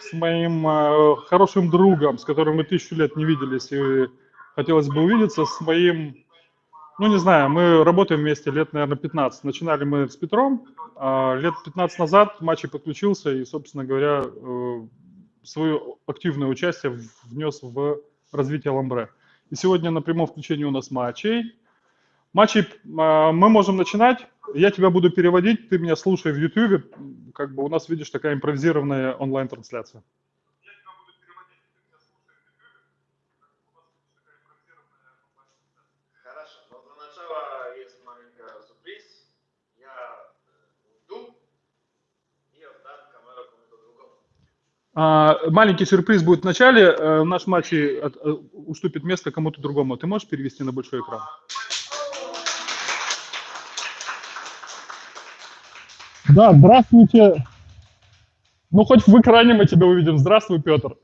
с моим э, хорошим другом, с которым мы тысячу лет не виделись, и хотелось бы увидеться, с моим, ну не знаю, мы работаем вместе лет, наверное, 15. Начинали мы с Петром, а лет 15 назад Матчей подключился и, собственно говоря, э, свое активное участие внес в развитие Ламбре. И сегодня на прямом включении у нас Матчей. Матчей а, мы можем начинать. Я тебя буду переводить, ты меня слушай в YouTube. Как бы у нас, видишь, такая импровизированная онлайн-трансляция. А, маленький сюрприз будет в начале. Э, наш матч э, уступит место кому-то другому. Ты можешь перевести на большой экран? Да, здравствуйте. Ну, хоть в экране мы тебя увидим. Здравствуй, Петр.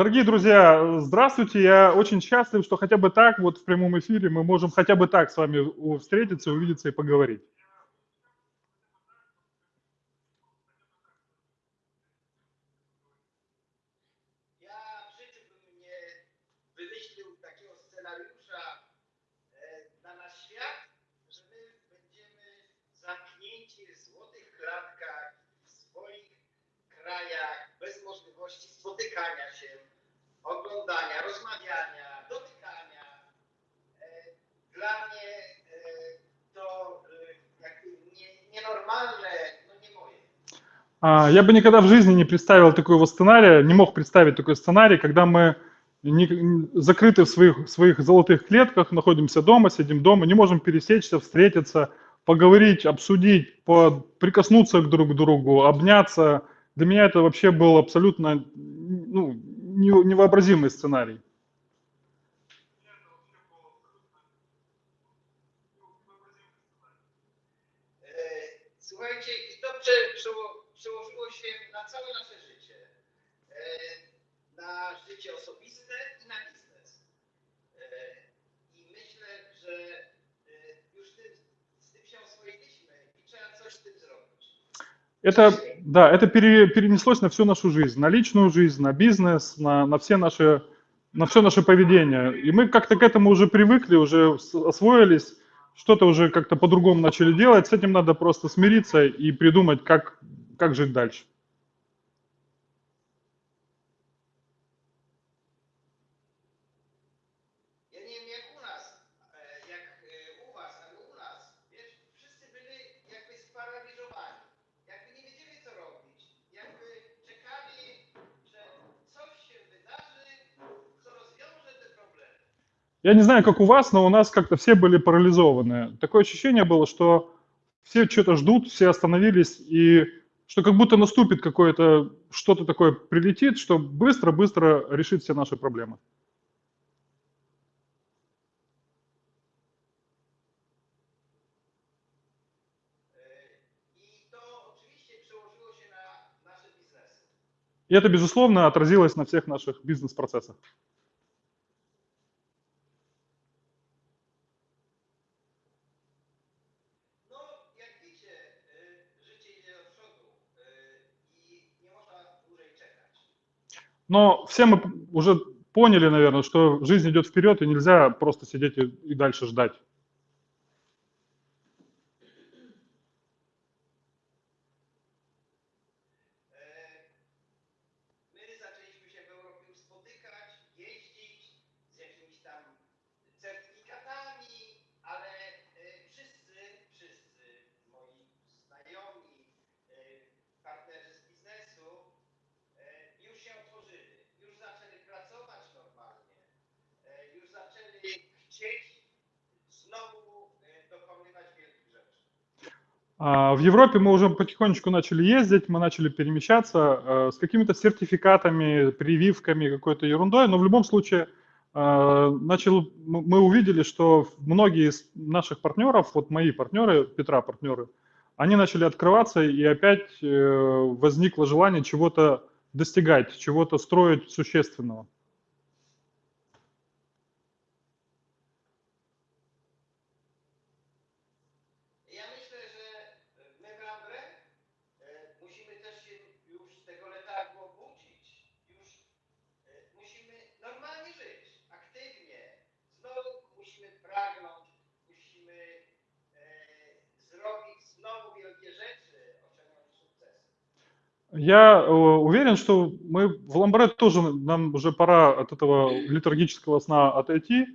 Дорогие друзья, здравствуйте. Я очень счастлив, что хотя бы так, вот в прямом эфире, мы можем хотя бы так с вами встретиться, увидеться и поговорить. А, я бы никогда в жизни не представил такого сценария, не мог представить такой сценарий, когда мы не, закрыты в своих, своих золотых клетках, находимся дома, сидим дома, не можем пересечься, встретиться, поговорить, обсудить, по, прикоснуться друг к другу, обняться. Для меня это вообще был абсолютно ну, невообразимый сценарий. życie osobiste i na biznes. E, I myślę, że e, już tym, z tym się oswoiliśmy i trzeba coś z tym zrobić. Это, да, это пере, перенеслось на всю нашу жизнь, на личную жизнь, на бизнес, на, на все наши, на все наше поведение. И мы как-то к этому уже привыкли, уже освоились, что-то уже как-то по-другому начали делать. С этим надо просто смириться и придумать, как, как жить дальше. Я не знаю, как у вас, но у нас как-то все были парализованы. Такое ощущение было, что все что-то ждут, все остановились, и что как будто наступит какое-то, что-то такое прилетит, что быстро-быстро решит все наши проблемы. И это, безусловно, отразилось на всех наших бизнес-процессах. Но все мы уже поняли, наверное, что жизнь идет вперед, и нельзя просто сидеть и, и дальше ждать. А, в Европе мы уже потихонечку начали ездить, мы начали перемещаться э, с какими-то сертификатами, прививками, какой-то ерундой, но в любом случае э, начал, мы увидели, что многие из наших партнеров, вот мои партнеры, Петра партнеры, они начали открываться, и опять э, возникло желание чего-то достигать, чего-то строить существенного. Я э, уверен, что мы в Ламбре тоже нам уже пора от этого литургического сна отойти.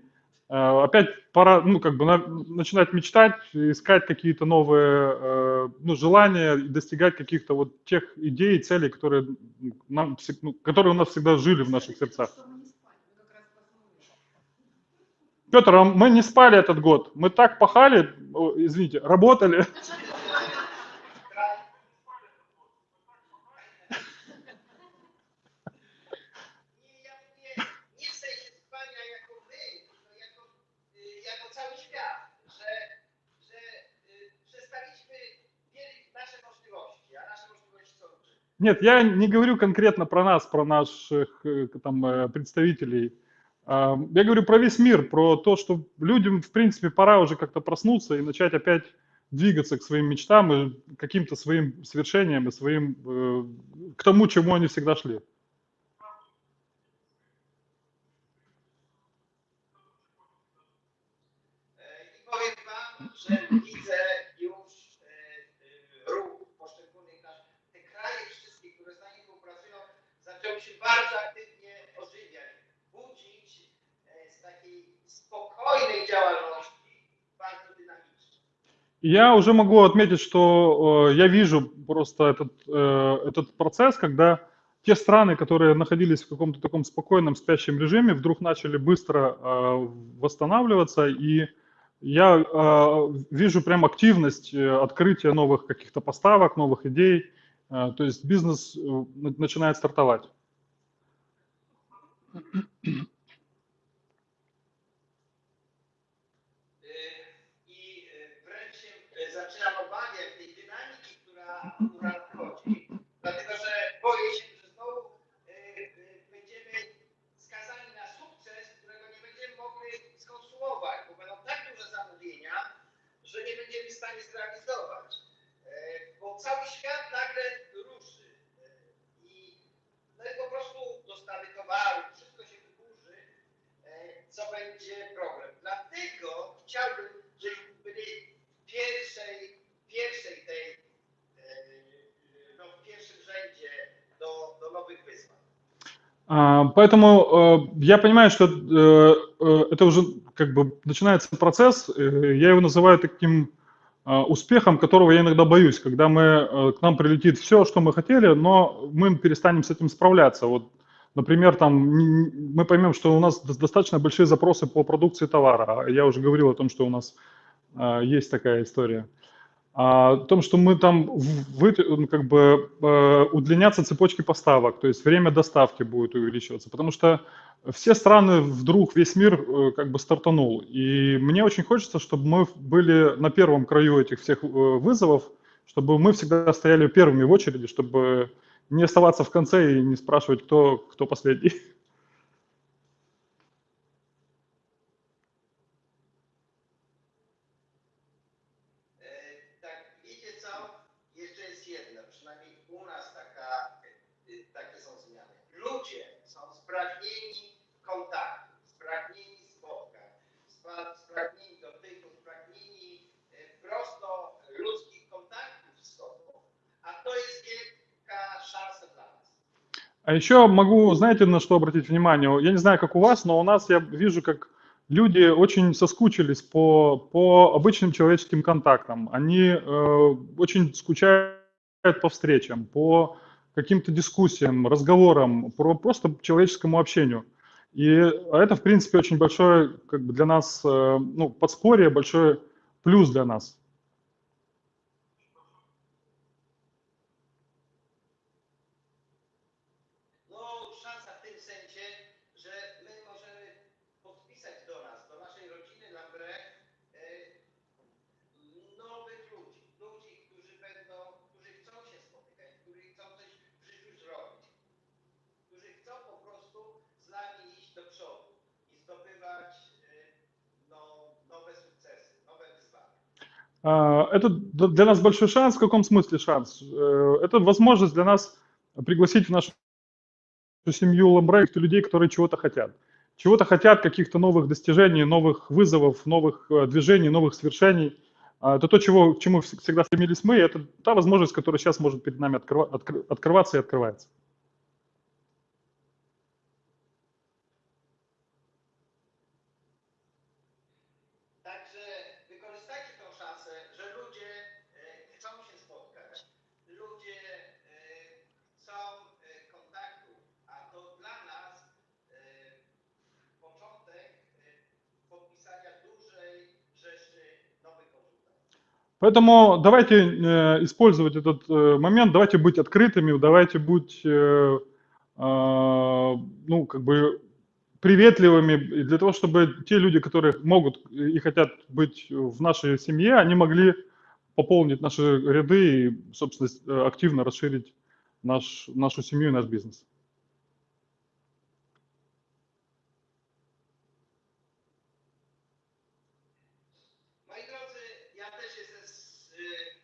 Э, Опять пора, ну, как бы на- начинать мечтать, искать какие-то новые, э, ну, желания, достигать каких-то вот тех идей, целей, которые нам, ну, которые у нас всегда жили в наших сердцах. Петр, а мы не спали этот год. Мы так пахали, извините, работали. Нет, я не говорю конкретно про нас, про наших э, там э, представителей. Я говорю про весь мир, про то, что людям, в принципе, пора уже как-то проснуться и начать опять двигаться к своим мечтам и каким-то своим свершениям и своим, э, к тому, чему они всегда шли. Zaczęły się bardzo aktywnie ożywiać, budzić e, z takiej spokojnej działalności, bardzo dynamicznej. Я уже могу отметить, что э, я вижу просто этот, э, этот процесс, когда те страны, которые находились в каком-то таком спокойном спящем режиме, вдруг начали быстро э, восстанавливаться, и я э, вижу прям активность э, открытия новых каких-то поставок, новых идей, Э, то есть бизнес э, на- начинает стартовать. I y, wręcz się y, zaczynam obawiać tej dynamiki, która, która wchodzi, dlatego że boję się, że znowu y, będziemy skazani na sukces, którego nie będziemy mogli skonsumować, bo będą tak duże zamówienia, że nie będziemy w stanie zrealizować. Bo cały świat nagle ruszy i no i po prostu dostawy towaru, co będzie problem. Dlatego chciałbym, żebyśmy byli w pierwszej, pierwszej tej, e, no, w pierwszym rzędzie do, do nowych wyzwań. А, Поэтому э, я понимаю, что э, э, это уже как бы начинается процесс. э, Я его называю таким э, успехом, которого я иногда боюсь, когда мы, к нам прилетит все, что мы хотели, но мы перестанем с этим справляться. Вот, например, там мы поймем, что у нас дос- достаточно большие запросы по продукции товара. А Я уже говорил о том, что у нас э, есть такая история. А, о том, что мы там вы, как бы э, удлиняться цепочки поставок, то есть время доставки будет увеличиваться, потому что все страны вдруг весь мир э, как бы стартанул, и мне очень хочется, чтобы мы были на первом краю этих всех э, вызовов, чтобы мы всегда стояли первыми в очереди, чтобы не оставаться в конце и не спрашивать, кто, кто последний. E, wiecie co? А еще могу, знаете, на что обратить внимание? Я не знаю, как у вас, но у нас я вижу, как люди очень соскучились по, по обычным человеческим контактам. Они э, очень скучают по встречам, по каким-то дискуссиям, разговорам, про просто человеческому общению. И это, в принципе, очень большое как бы для нас, э, ну, подспорье, большой плюс для нас. Это д- для нас большой шанс. В каком смысле шанс? Э, Это возможность для нас пригласить в нашу семью Ламбрей людей, которые чего-то хотят. Чего-то хотят, каких-то новых достижений, новых вызовов, новых э, движений, новых свершений. А, Это то, чего, к чему вс- всегда стремились мы. Это та возможность, которая сейчас может перед нами открыва- откры- открываться и открывается. Поэтому давайте э, использовать этот э, момент, давайте быть открытыми, давайте быть, э, ну, как бы приветливыми, для того, чтобы те люди, которые могут и хотят быть в нашей семье, они могли пополнить наши ряды и, собственно, активно расширить наш, нашу семью и наш бизнес. zateż jest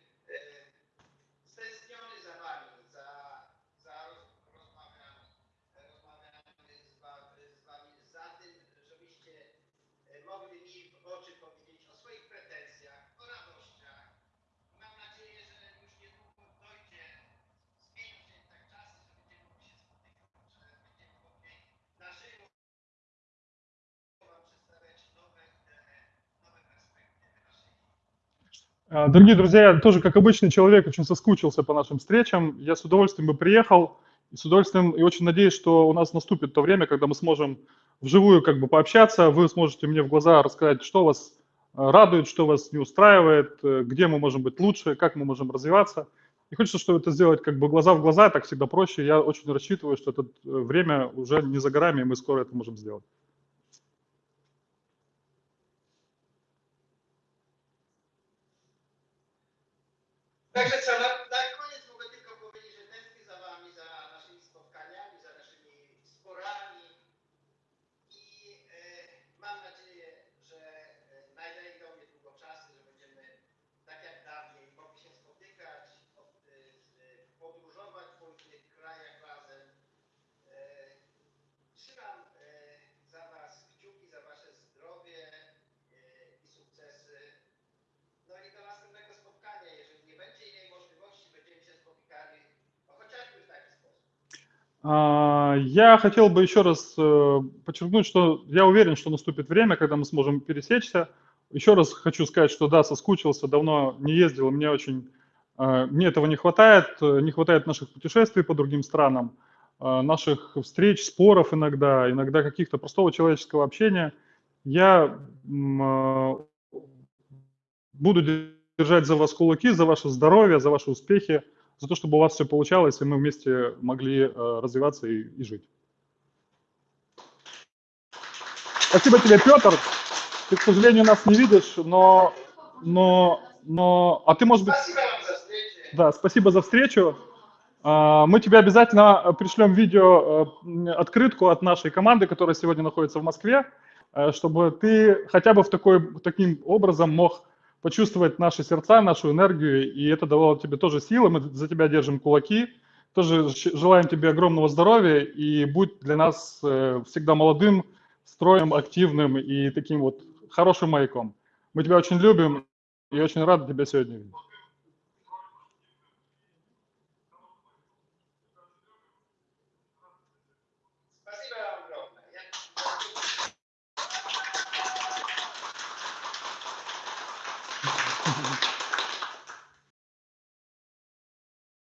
Дорогие друзья, я тоже как обычный человек очень соскучился по нашим встречам. Я с удовольствием бы приехал с удовольствием и очень надеюсь, что у нас наступит то время, когда мы сможем вживую как бы пообщаться, вы сможете мне в глаза рассказать, что вас э, радует, что вас не устраивает, э, где мы можем быть лучше, как мы можем развиваться. И хочется, чтобы это сделать как бы глаза в глаза, так всегда проще. Я очень рассчитываю, что это время уже не за горами, и мы скоро это можем сделать. Я хотел бы еще раз э, подчеркнуть, что я уверен, что наступит время, когда мы сможем пересечься. Еще раз хочу сказать, что да, соскучился, давно не ездил, мне очень, э, мне этого не хватает, э, не хватает наших путешествий по другим странам, наших встреч, споров иногда, иногда каких-то простого человеческого общения. Я буду держать за вас кулаки, за ваше здоровье, за ваши успехи, за то, чтобы у вас все получалось, и мы вместе могли э, развиваться и, и жить. Спасибо тебе, Петр. Ты, к сожалению, нас не видишь, но, но, но, а ты, может быть, Спасибо вам за встречу. да, спасибо за встречу. А, Мы тебе обязательно пришлем видео, э, открытку от нашей команды, которая сегодня находится в Москве, э, чтобы ты хотя бы в такой, таким образом мог почувствовать наши сердца, нашу энергию, и это давало тебе тоже силы. Мы за тебя держим кулаки. Тоже желаем тебе огромного здоровья и будь для нас э, всегда молодым, строем, активным и таким вот хорошим маяком. Мы тебя очень любим и очень рады тебя сегодня видеть.